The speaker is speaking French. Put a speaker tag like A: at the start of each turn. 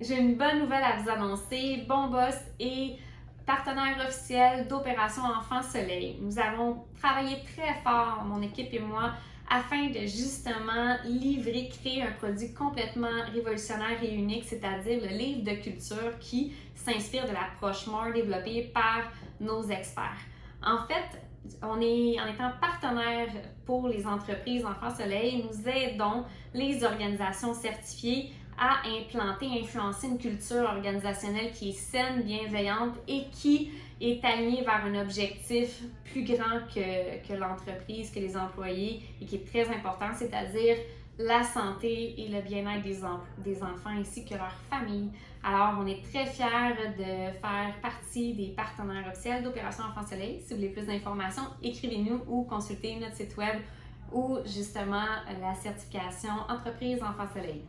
A: J'ai une bonne nouvelle à vous annoncer. Bon Boss est partenaire officiel d'Opération Enfant Soleil. Nous avons travaillé très fort, mon équipe et moi, afin de justement livrer, créer un produit complètement révolutionnaire et unique, c'est-à-dire le livre de culture qui s'inspire de l'approche MORE développée par nos experts. En fait, on est, en étant partenaire pour les entreprises Enfants Soleil, nous aidons les organisations certifiées à implanter, influencer une culture organisationnelle qui est saine, bienveillante et qui est alignée vers un objectif plus grand que, que l'entreprise, que les employés et qui est très important, c'est-à-dire la santé et le bien-être des, des, enfants ainsi que leur famille. Alors, on est très fiers de faire partie des partenaires officiels d'Opération Enfant Soleil. Si vous voulez plus d'informations, écrivez-nous ou consultez notre site web ou justement la certification Entreprise Enfant Soleil.